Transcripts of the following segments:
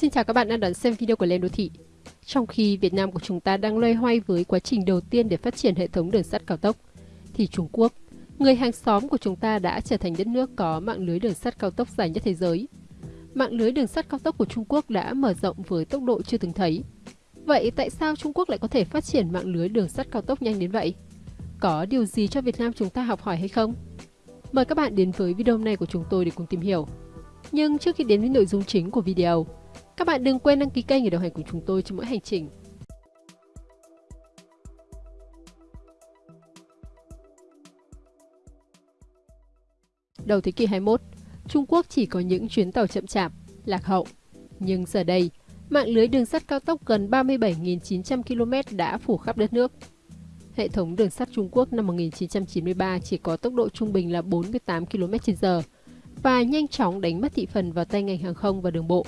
Xin chào các bạn đang đón xem video của Lên Đô Thị. Trong khi Việt Nam của chúng ta đang loay hoay với quá trình đầu tiên để phát triển hệ thống đường sắt cao tốc, thì Trung Quốc, người hàng xóm của chúng ta đã trở thành đất nước có mạng lưới đường sắt cao tốc dài nhất thế giới. Mạng lưới đường sắt cao tốc của Trung Quốc đã mở rộng với tốc độ chưa từng thấy. Vậy tại sao Trung Quốc lại có thể phát triển mạng lưới đường sắt cao tốc nhanh đến vậy? Có điều gì cho Việt Nam chúng ta học hỏi hay không? Mời các bạn đến với video này của chúng tôi để cùng tìm hiểu. Nhưng trước khi đến với nội dung chính của video, các bạn đừng quên đăng ký kênh để đồng hành cùng chúng tôi trong mỗi hành trình. Đầu thế kỷ 21, Trung Quốc chỉ có những chuyến tàu chậm chạp, lạc hậu. Nhưng giờ đây, mạng lưới đường sắt cao tốc gần 37.900 km đã phủ khắp đất nước. Hệ thống đường sắt Trung Quốc năm 1993 chỉ có tốc độ trung bình là 48 km/h và nhanh chóng đánh mất thị phần vào tay ngành hàng không và đường bộ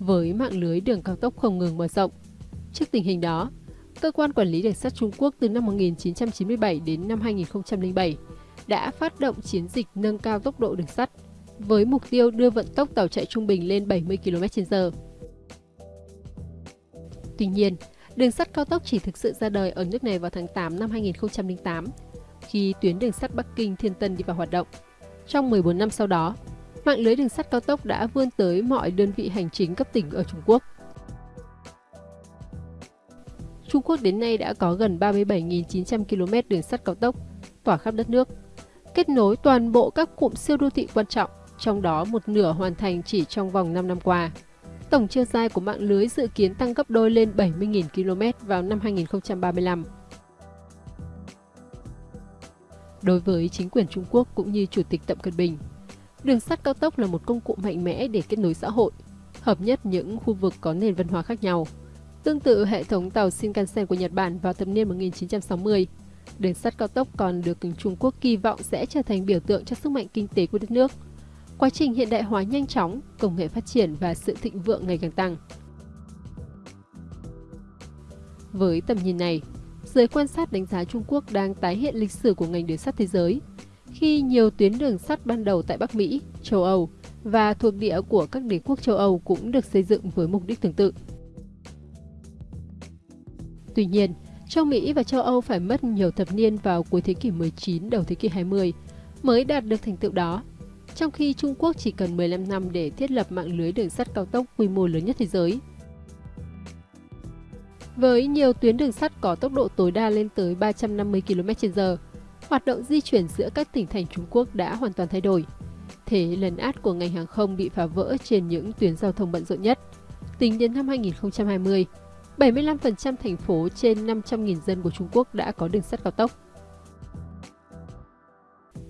với mạng lưới đường cao tốc không ngừng mở rộng. Trước tình hình đó, Cơ quan Quản lý Đường sắt Trung Quốc từ năm 1997 đến năm 2007 đã phát động chiến dịch nâng cao tốc độ đường sắt với mục tiêu đưa vận tốc tàu chạy trung bình lên 70 km/h. Tuy nhiên, đường sắt cao tốc chỉ thực sự ra đời ở nước này vào tháng 8 năm 2008, khi tuyến đường sắt Bắc Kinh Thiên Tân đi vào hoạt động. Trong 14 năm sau đó, mạng lưới đường sắt cao tốc đã vươn tới mọi đơn vị hành chính cấp tỉnh ở Trung Quốc. Trung Quốc đến nay đã có gần 37.900 km đường sắt cao tốc tỏa khắp đất nước, kết nối toàn bộ các cụm siêu đô thị quan trọng, trong đó một nửa hoàn thành chỉ trong vòng 5 năm qua. Tổng chiều dài của mạng lưới dự kiến tăng gấp đôi lên 70.000 km vào năm 2035. Đối với chính quyền Trung Quốc cũng như Chủ tịch Tập Cận Bình, Đường sắt cao tốc là một công cụ mạnh mẽ để kết nối xã hội, hợp nhất những khu vực có nền văn hóa khác nhau. Tương tự hệ thống tàu Shinkansen của Nhật Bản vào thập niên 1960, đường sắt cao tốc còn được Trung Quốc kỳ vọng sẽ trở thành biểu tượng cho sức mạnh kinh tế của đất nước. Quá trình hiện đại hóa nhanh chóng, công nghệ phát triển và sự thịnh vượng ngày càng tăng. Với tầm nhìn này, giới quan sát đánh giá Trung Quốc đang tái hiện lịch sử của ngành đường sắt thế giới, khi nhiều tuyến đường sắt ban đầu tại Bắc Mỹ, châu Âu và thuộc địa của các đế quốc châu Âu cũng được xây dựng với mục đích tương tự. Tuy nhiên, châu Mỹ và châu Âu phải mất nhiều thập niên vào cuối thế kỷ 19 đầu thế kỷ 20 mới đạt được thành tựu đó, trong khi Trung Quốc chỉ cần 15 năm để thiết lập mạng lưới đường sắt cao tốc quy mô lớn nhất thế giới. Với nhiều tuyến đường sắt có tốc độ tối đa lên tới 350 km/h, hoạt động di chuyển giữa các tỉnh thành Trung Quốc đã hoàn toàn thay đổi. Thế lấn át của ngành hàng không bị phá vỡ trên những tuyến giao thông bận rộn nhất. Tính đến năm 2020, 75% thành phố trên 500.000 dân của Trung Quốc đã có đường sắt cao tốc.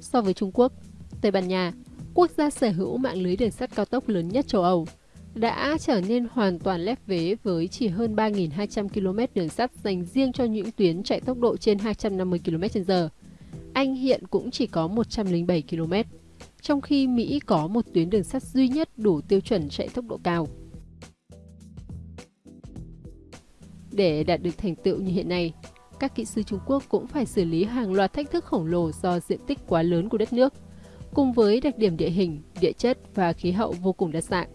So với Trung Quốc, Tây Ban Nha, quốc gia sở hữu mạng lưới đường sắt cao tốc lớn nhất châu Âu, đã trở nên hoàn toàn lép vế với chỉ hơn 3.200 km đường sắt dành riêng cho những tuyến chạy tốc độ trên 250 km/h anh hiện cũng chỉ có 107 km, trong khi Mỹ có một tuyến đường sắt duy nhất đủ tiêu chuẩn chạy tốc độ cao. Để đạt được thành tựu như hiện nay, các kỹ sư Trung Quốc cũng phải xử lý hàng loạt thách thức khổng lồ do diện tích quá lớn của đất nước, cùng với đặc điểm địa hình, địa chất và khí hậu vô cùng đa dạng.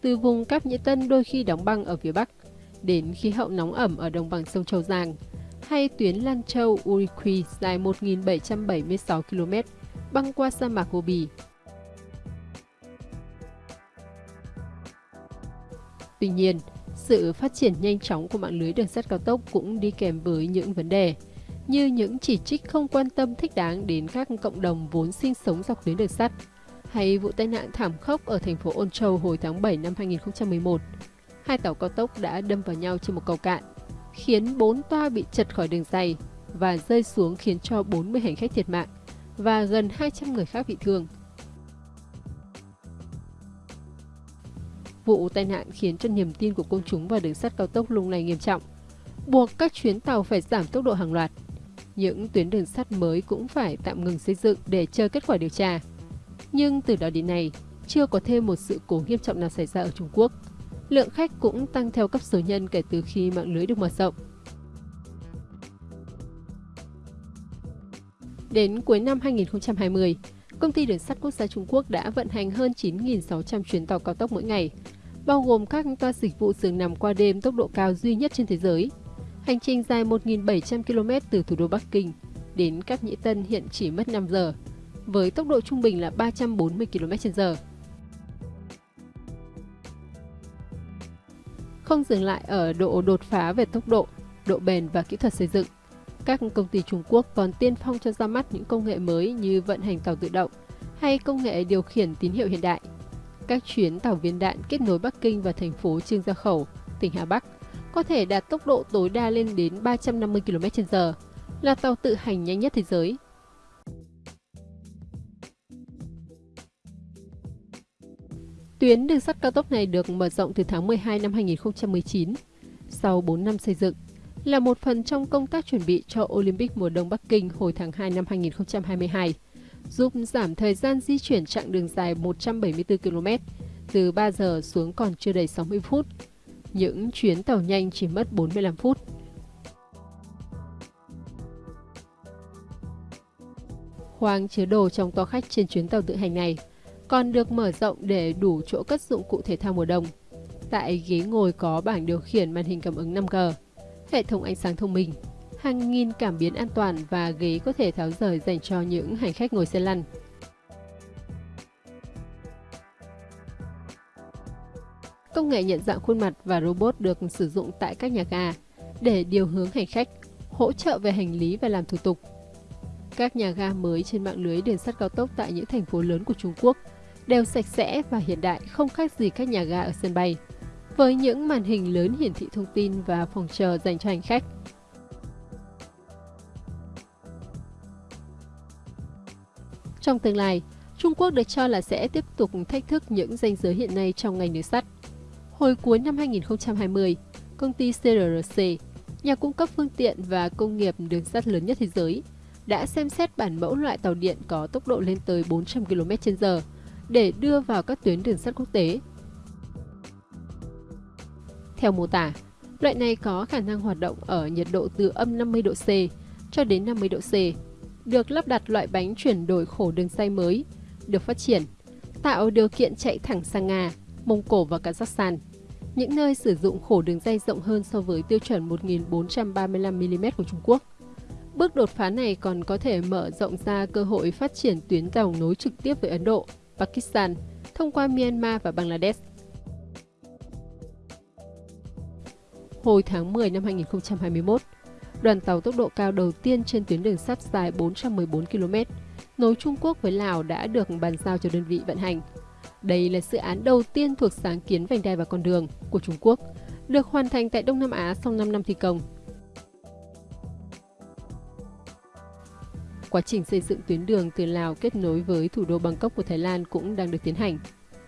Từ vùng Cáp Nhĩ Tân đôi khi đóng băng ở phía Bắc, đến khí hậu nóng ẩm ở đồng bằng sông Châu Giang, hay tuyến Lan Châu Uriqui dài 1.776 km băng qua sa mạc Gobi. Tuy nhiên, sự phát triển nhanh chóng của mạng lưới đường sắt cao tốc cũng đi kèm với những vấn đề, như những chỉ trích không quan tâm thích đáng đến các cộng đồng vốn sinh sống dọc tuyến đường sắt, hay vụ tai nạn thảm khốc ở thành phố Ôn Châu hồi tháng 7 năm 2011. Hai tàu cao tốc đã đâm vào nhau trên một cầu cạn, khiến 4 toa bị chật khỏi đường dày và rơi xuống khiến cho 40 hành khách thiệt mạng và gần 200 người khác bị thương. Vụ tai nạn khiến cho niềm tin của công chúng vào đường sắt cao tốc lung lay nghiêm trọng, buộc các chuyến tàu phải giảm tốc độ hàng loạt. Những tuyến đường sắt mới cũng phải tạm ngừng xây dựng để chờ kết quả điều tra. Nhưng từ đó đến nay, chưa có thêm một sự cố nghiêm trọng nào xảy ra ở Trung Quốc lượng khách cũng tăng theo cấp số nhân kể từ khi mạng lưới được mở rộng. Đến cuối năm 2020, công ty đường sắt quốc gia Trung Quốc đã vận hành hơn 9.600 chuyến tàu cao tốc mỗi ngày, bao gồm các toa dịch vụ giường nằm qua đêm tốc độ cao duy nhất trên thế giới. Hành trình dài 1.700 km từ thủ đô Bắc Kinh đến Cáp Nhĩ Tân hiện chỉ mất 5 giờ, với tốc độ trung bình là 340 km/h. Không dừng lại ở độ đột phá về tốc độ, độ bền và kỹ thuật xây dựng, các công ty Trung Quốc còn tiên phong cho ra mắt những công nghệ mới như vận hành tàu tự động hay công nghệ điều khiển tín hiệu hiện đại. Các chuyến tàu viên đạn kết nối Bắc Kinh và thành phố Trương Gia Khẩu, tỉnh Hà Bắc có thể đạt tốc độ tối đa lên đến 350 km/h, là tàu tự hành nhanh nhất thế giới. Tuyến đường sắt cao tốc này được mở rộng từ tháng 12 năm 2019. Sau 4 năm xây dựng, là một phần trong công tác chuẩn bị cho Olympic mùa đông Bắc Kinh hồi tháng 2 năm 2022, giúp giảm thời gian di chuyển chặng đường dài 174 km, từ 3 giờ xuống còn chưa đầy 60 phút. Những chuyến tàu nhanh chỉ mất 45 phút. Khoang chứa đồ trong toa khách trên chuyến tàu tự hành này còn được mở rộng để đủ chỗ cất dụng cụ thể thao mùa đông. Tại ghế ngồi có bảng điều khiển màn hình cảm ứng 5G, hệ thống ánh sáng thông minh, hàng nghìn cảm biến an toàn và ghế có thể tháo rời dành cho những hành khách ngồi xe lăn. Công nghệ nhận dạng khuôn mặt và robot được sử dụng tại các nhà ga để điều hướng hành khách, hỗ trợ về hành lý và làm thủ tục. Các nhà ga mới trên mạng lưới đường sắt cao tốc tại những thành phố lớn của Trung Quốc đều sạch sẽ và hiện đại không khác gì các nhà ga ở sân bay với những màn hình lớn hiển thị thông tin và phòng chờ dành cho hành khách. Trong tương lai, Trung Quốc được cho là sẽ tiếp tục thách thức những danh giới hiện nay trong ngành đường sắt. Hồi cuối năm 2020, công ty CRRC, nhà cung cấp phương tiện và công nghiệp đường sắt lớn nhất thế giới, đã xem xét bản mẫu loại tàu điện có tốc độ lên tới 400 km/h để đưa vào các tuyến đường sắt quốc tế theo mô tả, loại này có khả năng hoạt động ở nhiệt độ từ âm 50 độ C cho đến 50 độ C, được lắp đặt loại bánh chuyển đổi khổ đường xay mới, được phát triển, tạo điều kiện chạy thẳng sang Nga, Mông Cổ và Kazakhstan, những nơi sử dụng khổ đường dây rộng hơn so với tiêu chuẩn 1435mm của Trung Quốc. Bước đột phá này còn có thể mở rộng ra cơ hội phát triển tuyến tàu nối trực tiếp với Ấn Độ, Pakistan thông qua Myanmar và Bangladesh. hồi tháng 10 năm 2021. Đoàn tàu tốc độ cao đầu tiên trên tuyến đường sắt dài 414 km nối Trung Quốc với Lào đã được bàn giao cho đơn vị vận hành. Đây là dự án đầu tiên thuộc sáng kiến vành đai và con đường của Trung Quốc, được hoàn thành tại Đông Nam Á sau 5 năm thi công. Quá trình xây dựng tuyến đường từ Lào kết nối với thủ đô Bangkok của Thái Lan cũng đang được tiến hành.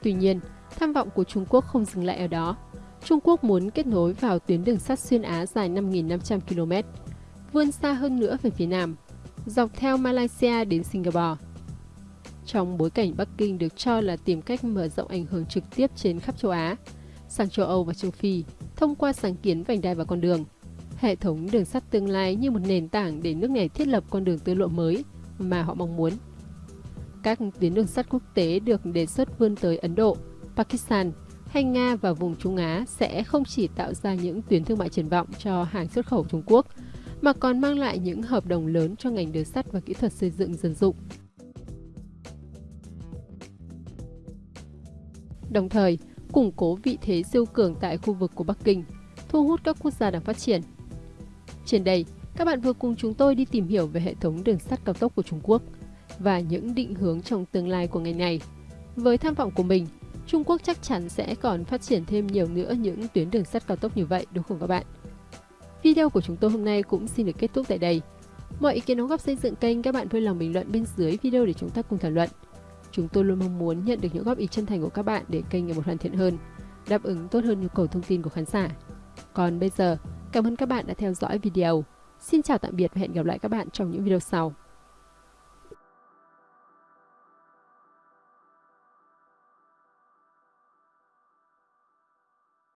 Tuy nhiên, tham vọng của Trung Quốc không dừng lại ở đó. Trung Quốc muốn kết nối vào tuyến đường sắt xuyên Á dài 5.500 km, vươn xa hơn nữa về phía Nam, dọc theo Malaysia đến Singapore. Trong bối cảnh Bắc Kinh được cho là tìm cách mở rộng ảnh hưởng trực tiếp trên khắp châu Á, sang châu Âu và châu Phi thông qua sáng kiến vành đai và con đường, hệ thống đường sắt tương lai như một nền tảng để nước này thiết lập con đường tư lộ mới mà họ mong muốn. Các tuyến đường sắt quốc tế được đề xuất vươn tới Ấn Độ, Pakistan, hay Nga và vùng Trung Á sẽ không chỉ tạo ra những tuyến thương mại triển vọng cho hàng xuất khẩu Trung Quốc, mà còn mang lại những hợp đồng lớn cho ngành đường sắt và kỹ thuật xây dựng dân dụng. Đồng thời, củng cố vị thế siêu cường tại khu vực của Bắc Kinh, thu hút các quốc gia đang phát triển. Trên đây, các bạn vừa cùng chúng tôi đi tìm hiểu về hệ thống đường sắt cao tốc của Trung Quốc và những định hướng trong tương lai của ngành này. Với tham vọng của mình, Trung Quốc chắc chắn sẽ còn phát triển thêm nhiều nữa những tuyến đường sắt cao tốc như vậy đúng không các bạn? Video của chúng tôi hôm nay cũng xin được kết thúc tại đây. Mọi ý kiến đóng góp xây dựng kênh các bạn vui lòng bình luận bên dưới video để chúng ta cùng thảo luận. Chúng tôi luôn mong muốn nhận được những góp ý chân thành của các bạn để kênh ngày một hoàn thiện hơn, đáp ứng tốt hơn nhu cầu thông tin của khán giả. Còn bây giờ, cảm ơn các bạn đã theo dõi video. Xin chào tạm biệt và hẹn gặp lại các bạn trong những video sau.